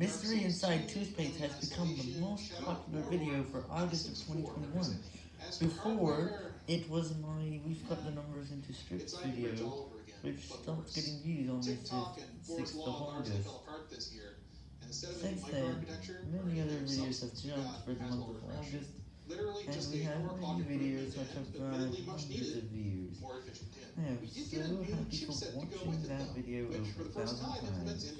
Mystery Inside Toothpaste has become the most popular video for August of 2021. Before, it was my We've Cut the Numbers into Strips video, which stopped getting views on the 6th of August. Since then, many other videos have jumped for the month of August, and we have many videos which have grabbed hundreds of views. I am so happy for watching that video over a thousand times.